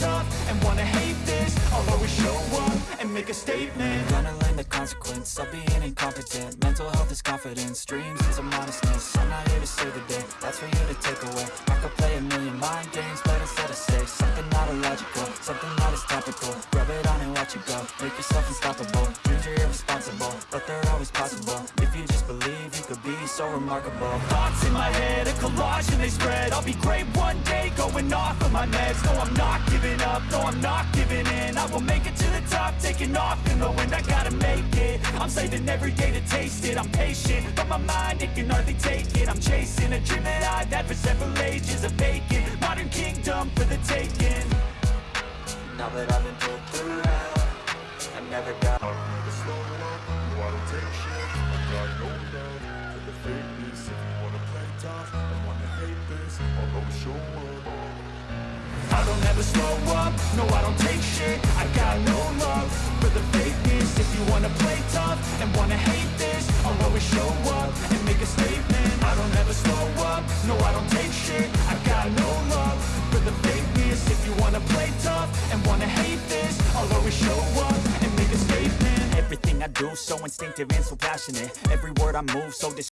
tough and wanna hate this I'll always show up and make a statement. I'm Gonna learn the consequence of being incompetent. Mental health is confidence, dreams is a modestness. I'm not here to save the day, that's for you to take away. I could play a million mind games, but instead I say Something not illogical, something not as topical. Rub it on and watch it go, make yourself unstoppable. Dreams are irresponsible, but they're always possible. If you just believe, you could be so remarkable. Thoughts in my head, a collage and they spread. I'll be great going off of my meds. No, I'm not giving up, no, I'm not giving in. I will make it to the top, taking off in the wind. I gotta make it, I'm saving every day to taste it. I'm patient, but my mind, it can hardly take it. I'm chasing a dream that I've had for several ages A vacant, modern kingdom for the taking. Now that I've been put through hell I never got slow up, no I don't take shit I don't ever slow up, no I don't take shit. I got no love for the fakeness. If you wanna play tough and wanna hate this I'll always show up and make a statement. I don't ever slow up, no I don't take shit. I got no love for the fakeness. If you wanna play tough and wanna hate this I'll always show up and make a statement. Everything I do so instinctive and so passionate. Every word I move so